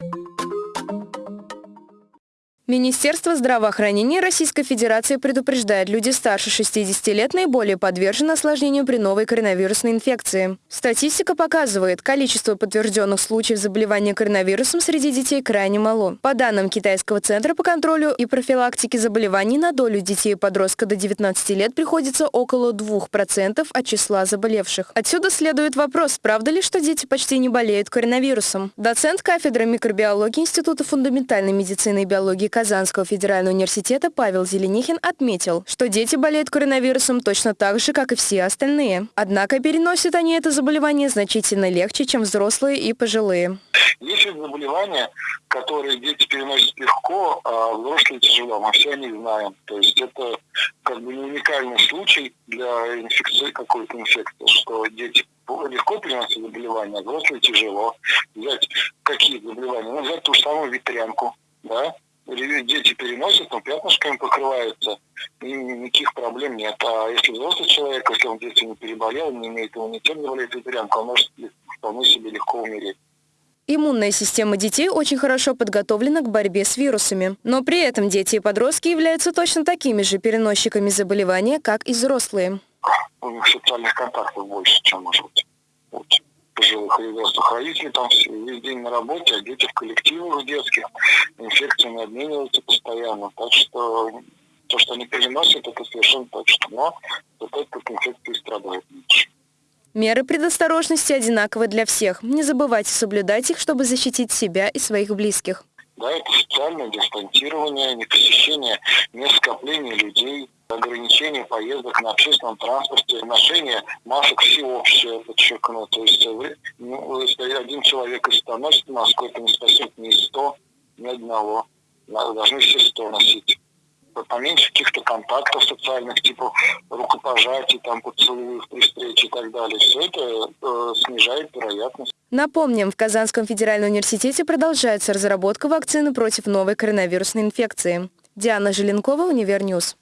you Министерство здравоохранения Российской Федерации предупреждает, люди старше 60 лет наиболее подвержены осложнению при новой коронавирусной инфекции. Статистика показывает, количество подтвержденных случаев заболевания коронавирусом среди детей крайне мало. По данным Китайского центра по контролю и профилактике заболеваний, на долю детей и подростка до 19 лет приходится около 2% от числа заболевших. Отсюда следует вопрос, правда ли, что дети почти не болеют коронавирусом? Доцент кафедры микробиологии Института фундаментальной медицины и биологии Казанского федерального университета Павел Зеленихин отметил, что дети болеют коронавирусом точно так же, как и все остальные. Однако переносят они это заболевание значительно легче, чем взрослые и пожилые. Есть заболевания, которые дети переносят легко, а взрослые тяжело. Мы все они знаем. То есть это как бы не уникальный случай для инфекции, какой-то инфекции, что дети легко переносят заболевания, а взрослые тяжело. Взять какие заболевания? Ну, взять ту же самую ветрянку, да, дети переносят, но пятнышками покрываются, и никаких проблем нет. А если взрослый человек, если он в детстве не переболел, не имеет иммунитет, заболеет ветрянкой, он может вполне себе легко умереть. Иммунная система детей очень хорошо подготовлена к борьбе с вирусами. Но при этом дети и подростки являются точно такими же переносчиками заболевания, как и взрослые. У них социальных контактов больше, чем может быть взрослых. Родители там весь день на работе, а дети в коллективах детских инфекциями обмениваются постоянно. Так что то, что они переносят, это совершенно точно. Но вот этот инфекции страдают меньше. Меры предосторожности одинаковы для всех. Не забывайте соблюдать их, чтобы защитить себя и своих близких. Да, это социальное дистанцирование, не посещение мест скопления людей, ограничение поездок на общественном транспорте, ношение масок всеобщее, подчеркну. То есть, э, ну, если один человек 100 носит маску, это не спасет ни 100, ни одного. Должны все 100 носить. Поменьше каких-то контактов социальных, типа рукопожатий, там, поцелуев при встрече и так далее. Все это э, снижает вероятность. Напомним, в Казанском федеральном университете продолжается разработка вакцины против новой коронавирусной инфекции. Диана Желенкова, Универ News.